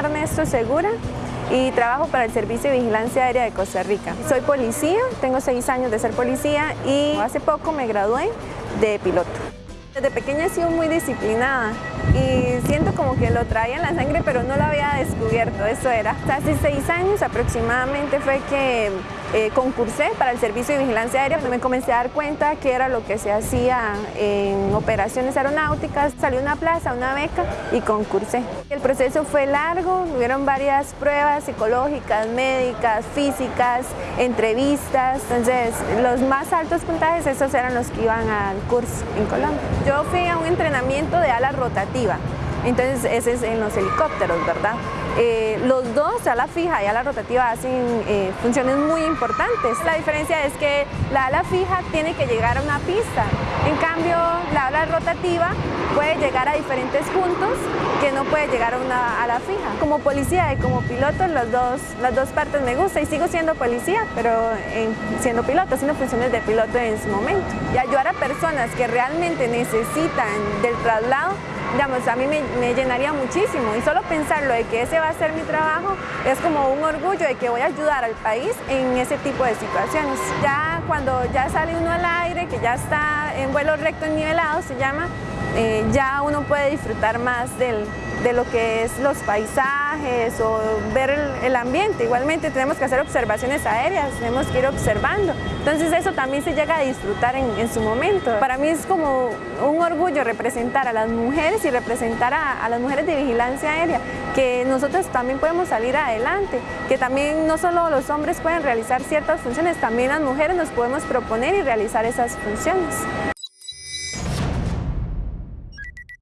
Ernesto Segura y trabajo para el Servicio de Vigilancia Aérea de Costa Rica. Soy policía, tengo seis años de ser policía y hace poco me gradué de piloto. Desde pequeña he sido muy disciplinada y siento como que lo traía en la sangre pero no lo había descubierto, eso era. Hace seis años aproximadamente fue que eh, concursé para el Servicio de Vigilancia Aérea, me comencé a dar cuenta que era lo que se hacía en operaciones aeronáuticas, salí una plaza, una beca y concursé. El proceso fue largo, hubieron varias pruebas psicológicas, médicas, físicas, entrevistas, entonces los más altos puntajes esos eran los que iban al curso en Colombia. Yo fui a un entrenamiento de ala rotativa, entonces ese es en los helicópteros, ¿verdad? Eh, los dos, ala fija y ala rotativa, hacen eh, funciones muy importantes. La diferencia es que la ala fija tiene que llegar a una pista, en cambio la puede llegar a diferentes puntos que no puede llegar a una ala fija. Como policía y como piloto, las dos, las dos partes me gustan y sigo siendo policía, pero siendo piloto, haciendo funciones de piloto en su momento. Y ayudar a personas que realmente necesitan del traslado digamos, a mí me, llenaría muchísimo y solo pensarlo de que ese va a ser mi trabajo es como un orgullo de que voy a ayudar al país en ese tipo de situaciones. Ya cuando ya sale uno al aire, que ya está en vuelo recto nivelado se llama, eh, ya uno puede disfrutar más del, de lo que es los paisajes o ver el, ambiente. Igualmente tenemos que hacer observaciones aéreas, tenemos que ir observando. Entonces eso también se llega a disfrutar en, su momento. Para mí es como un orgullo representar a las mujeres y representar a, a las mujeres de vigilancia aérea, que nosotros también podemos salir adelante, que también no solo los hombres pueden realizar ciertas funciones, también las mujeres nos podemos proponer y realizar esas funciones.